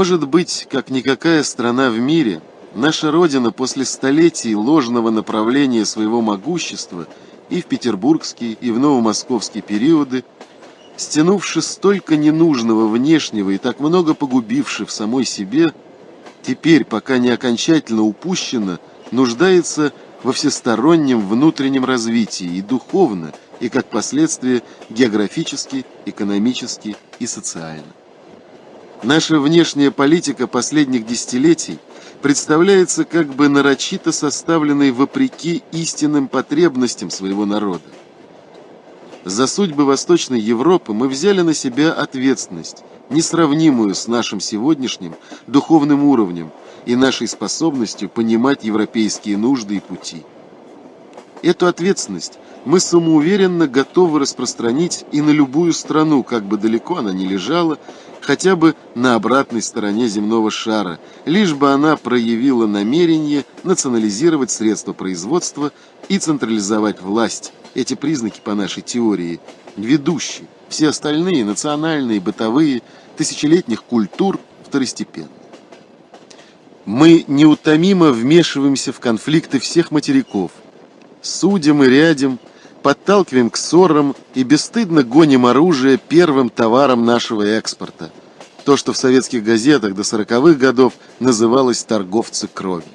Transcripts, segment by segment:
Может быть, как никакая страна в мире, наша Родина после столетий ложного направления своего могущества и в петербургские, и в новомосковские периоды, стянувши столько ненужного внешнего и так много погубивши в самой себе, теперь, пока не окончательно упущено, нуждается во всестороннем внутреннем развитии и духовно, и как последствие географически, экономически и социально. Наша внешняя политика последних десятилетий представляется как бы нарочито составленной вопреки истинным потребностям своего народа. За судьбы Восточной Европы мы взяли на себя ответственность, несравнимую с нашим сегодняшним духовным уровнем и нашей способностью понимать европейские нужды и пути. Эту ответственность мы самоуверенно готовы распространить и на любую страну, как бы далеко она ни лежала, хотя бы на обратной стороне земного шара, лишь бы она проявила намерение национализировать средства производства и централизовать власть. Эти признаки, по нашей теории, ведущие. Все остальные, национальные, бытовые, тысячелетних культур, второстепенны. Мы неутомимо вмешиваемся в конфликты всех материков, судим и рядим, подталкиваем к ссорам и бесстыдно гоним оружие первым товаром нашего экспорта. То, что в советских газетах до сороковых годов называлось «торговцы кровью».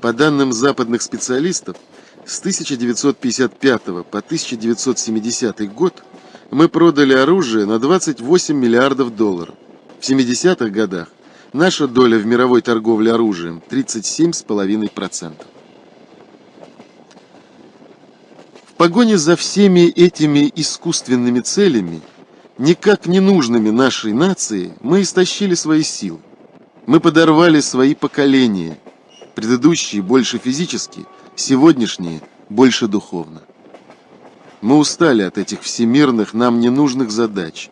По данным западных специалистов, с 1955 по 1970 год мы продали оружие на 28 миллиардов долларов. В 70-х годах наша доля в мировой торговле оружием 37,5%. Погоне за всеми этими искусственными целями, никак не нужными нашей нации, мы истощили свои силы. Мы подорвали свои поколения, предыдущие больше физически, сегодняшние больше духовно. Мы устали от этих всемирных, нам ненужных задач.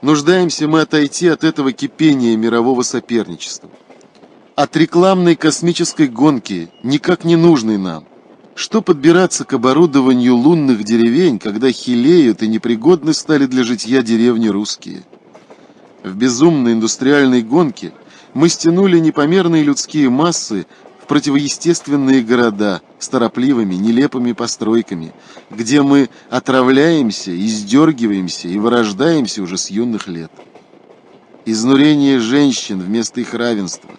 Нуждаемся мы отойти от этого кипения мирового соперничества. От рекламной космической гонки, никак не нужной нам – что подбираться к оборудованию лунных деревень, когда хилеют и непригодны стали для житья деревни русские? В безумной индустриальной гонке мы стянули непомерные людские массы в противоестественные города с торопливыми, нелепыми постройками, где мы отравляемся, издергиваемся и вырождаемся уже с юных лет. Изнурение женщин вместо их равенства,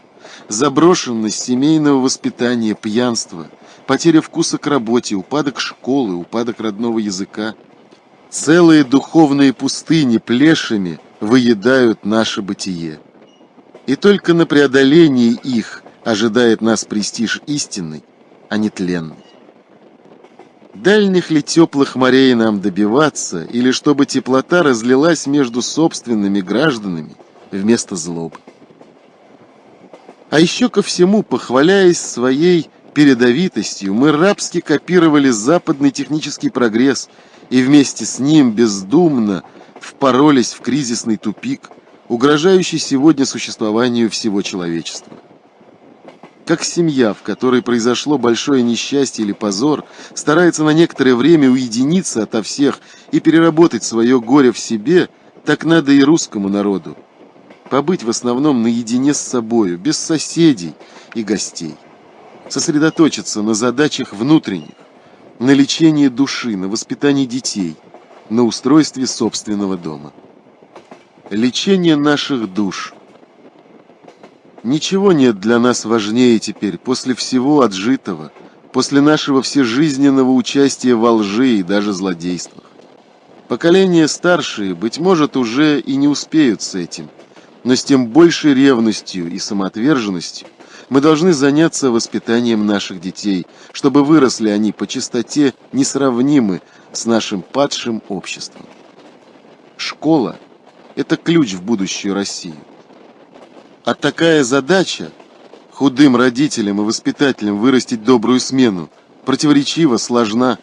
заброшенность семейного воспитания, пьянство – потеря вкуса к работе, упадок школы, упадок родного языка. Целые духовные пустыни плешами выедают наше бытие. И только на преодолении их ожидает нас престиж истинный, а не тленный. Дальних ли теплых морей нам добиваться, или чтобы теплота разлилась между собственными гражданами вместо злобы? А еще ко всему, похваляясь своей передовитостью мы рабски копировали западный технический прогресс и вместе с ним бездумно впоролись в кризисный тупик, угрожающий сегодня существованию всего человечества. Как семья, в которой произошло большое несчастье или позор, старается на некоторое время уединиться ото всех и переработать свое горе в себе, так надо и русскому народу. Побыть в основном наедине с собою, без соседей и гостей сосредоточиться на задачах внутренних, на лечении души, на воспитании детей, на устройстве собственного дома. Лечение наших душ. Ничего нет для нас важнее теперь, после всего отжитого, после нашего всежизненного участия во лжи и даже злодействах. Поколения старшие, быть может, уже и не успеют с этим, но с тем большей ревностью и самоотверженностью мы должны заняться воспитанием наших детей, чтобы выросли они по чистоте несравнимы с нашим падшим обществом. Школа – это ключ в будущую Россию. А такая задача – худым родителям и воспитателям вырастить добрую смену – противоречива, сложна,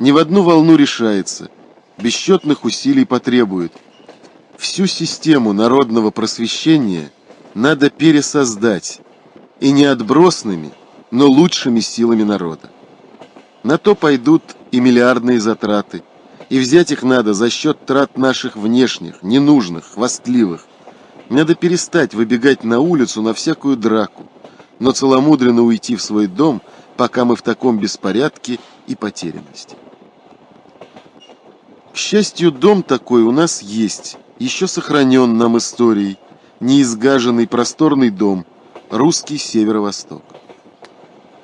ни в одну волну решается, бесчетных усилий потребует. Всю систему народного просвещения надо пересоздать, и не отбросными, но лучшими силами народа. На то пойдут и миллиардные затраты, и взять их надо за счет трат наших внешних, ненужных, хвастливых. Надо перестать выбегать на улицу на всякую драку, но целомудренно уйти в свой дом, пока мы в таком беспорядке и потерянности. К счастью, дом такой у нас есть, еще сохранен нам историей, неизгаженный просторный дом, русский северо-восток.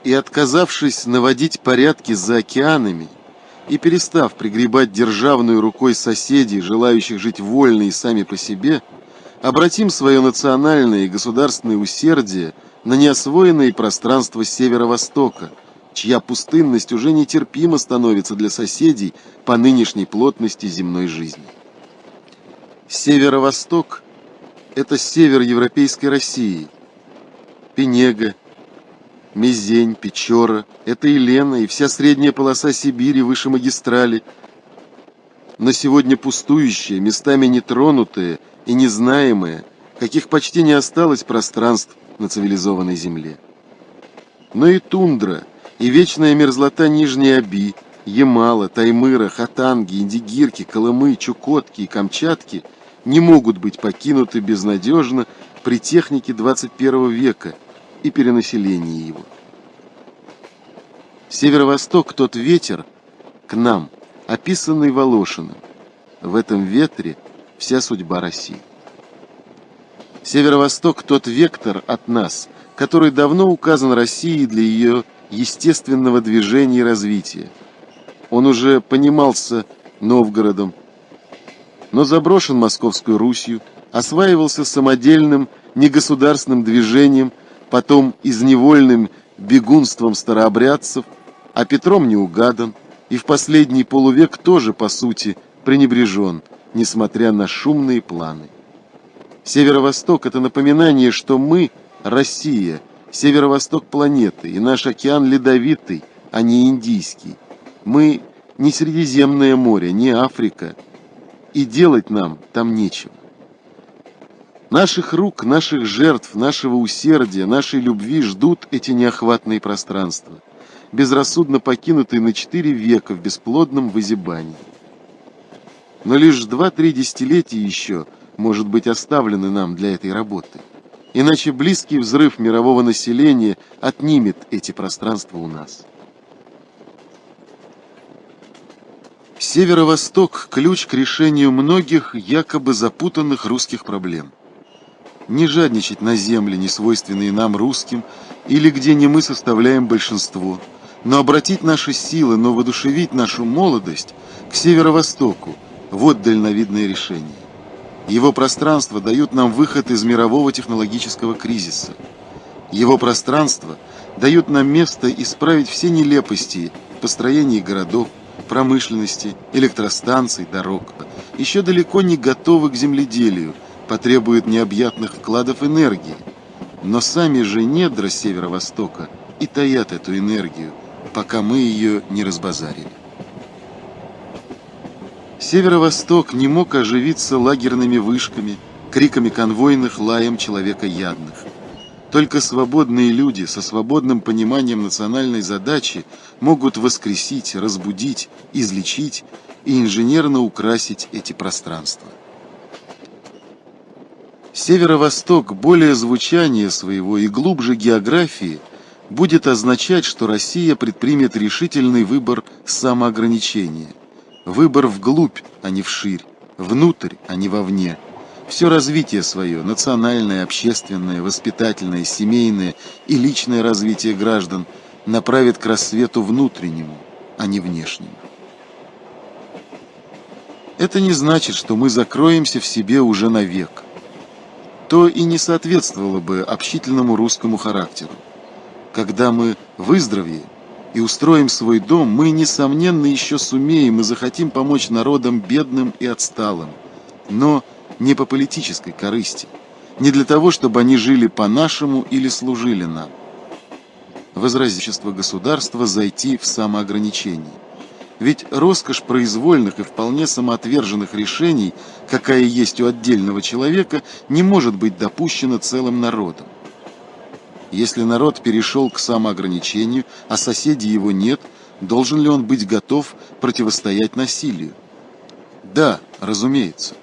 И отказавшись наводить порядки за океанами, и перестав пригребать державную рукой соседей, желающих жить вольно и сами по себе, обратим свое национальное и государственное усердие на неосвоенные пространства Северо-Востока, чья пустынность уже нетерпимо становится для соседей по нынешней плотности земной жизни. Северо-Восток – это север европейской России, Пенега, Мезень, Печора, это и Лена, и вся средняя полоса Сибири выше магистрали. Но сегодня пустующие, местами нетронутые и незнаемые, каких почти не осталось пространств на цивилизованной земле. Но и тундра, и вечная мерзлота Нижней Оби, Ямала, Таймыра, Хатанги, Индигирки, Колымы, Чукотки и Камчатки не могут быть покинуты безнадежно при технике 21 века – и перенаселении его. Северо-восток тот ветер к нам, описанный Волошиным. В этом ветре вся судьба России. Северо-восток тот вектор от нас, который давно указан России для ее естественного движения и развития. Он уже понимался Новгородом, но заброшен Московской Русью, осваивался самодельным негосударственным движением – потом изневольным бегунством старообрядцев, а Петром не угадан, и в последний полувек тоже, по сути, пренебрежен, несмотря на шумные планы. Северо-восток – это напоминание, что мы – Россия, северо-восток планеты, и наш океан ледовитый, а не индийский. Мы не Средиземное море, не Африка, и делать нам там нечего. Наших рук, наших жертв, нашего усердия, нашей любви ждут эти неохватные пространства, безрассудно покинутые на четыре века в бесплодном вызябании. Но лишь два-три десятилетия еще, может быть, оставлены нам для этой работы. Иначе близкий взрыв мирового населения отнимет эти пространства у нас. Северо-восток – ключ к решению многих якобы запутанных русских проблем – не жадничать на земли, не свойственные нам русским, или где не мы составляем большинство, но обратить наши силы, но воодушевить нашу молодость к северо-востоку – вот дальновидное решение. Его пространство дают нам выход из мирового технологического кризиса. Его пространство дают нам место исправить все нелепости построения городов, промышленности, электростанций, дорог, еще далеко не готовы к земледелию – потребует необъятных вкладов энергии. Но сами же недра северо-востока и таят эту энергию, пока мы ее не разбазарили. Северо-восток не мог оживиться лагерными вышками, криками конвойных, лаем человека ядных. Только свободные люди со свободным пониманием национальной задачи могут воскресить, разбудить, излечить и инженерно украсить эти пространства. Северо-восток более звучания своего и глубже географии будет означать, что Россия предпримет решительный выбор самоограничения. Выбор вглубь, а не вширь, внутрь, а не вовне. Все развитие свое, национальное, общественное, воспитательное, семейное и личное развитие граждан направит к рассвету внутреннему, а не внешнему. Это не значит, что мы закроемся в себе уже навек то и не соответствовало бы общительному русскому характеру. Когда мы выздоровеем и устроим свой дом, мы, несомненно, еще сумеем и захотим помочь народам бедным и отсталым, но не по политической корысти, не для того, чтобы они жили по-нашему или служили нам. Возразительство государства зайти в самоограничение. Ведь роскошь произвольных и вполне самоотверженных решений, какая есть у отдельного человека, не может быть допущена целым народом. Если народ перешел к самоограничению, а соседей его нет, должен ли он быть готов противостоять насилию? Да, разумеется.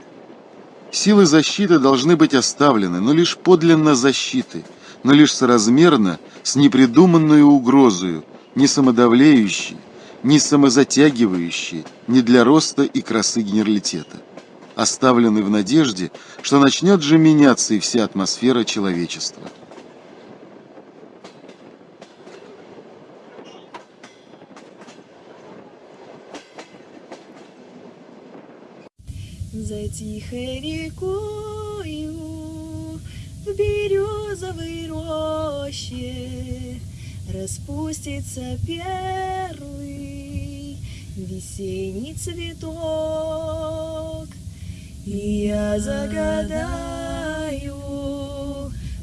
Силы защиты должны быть оставлены, но лишь подлинно защиты, но лишь соразмерно с непридуманной угрозою, не самодавлеющей, не самозатягивающей, не для роста и красы генералитета, оставлены в надежде, что начнет же меняться и вся атмосфера человечества. За тихой рекою в березовой роще Распустится первый весенний цветок, И я загадаю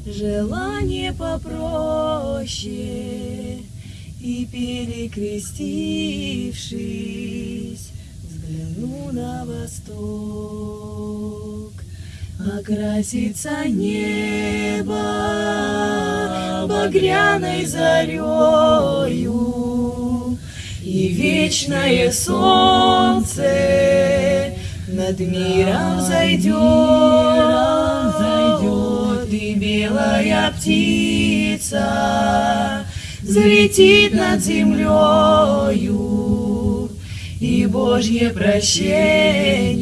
желание попроще, И перекрестившись, взгляну на восток. Окрасится небо багряной зарею, И вечное солнце над миром зайдет, И белая птица взлетит над землею, И Божье прощение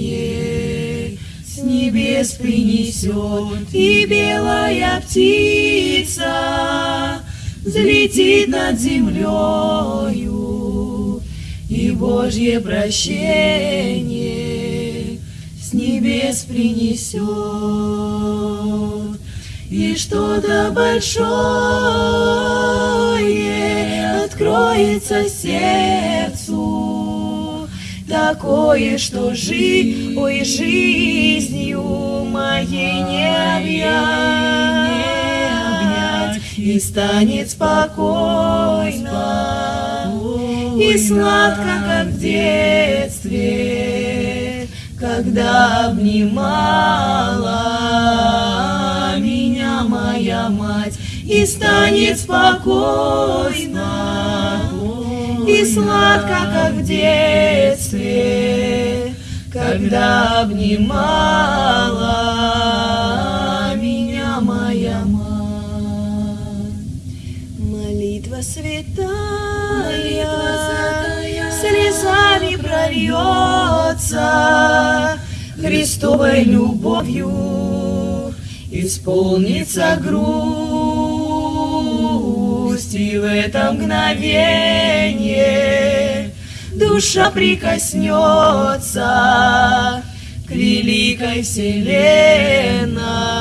с небес принесет, И белая птица взлетит над землею, Божье прощение с небес принесет. И что-то большое откроется сердцу, Такое, что жи, ой, жизнью моей не объять, И станет спокойно и сладко, как в детстве, Когда обнимала меня моя мать, И станет спокойно и сладко, как в детстве, Когда обнимала прольется, Христовой любовью исполнится грусть, И в это мгновение душа прикоснется к великой вселенной.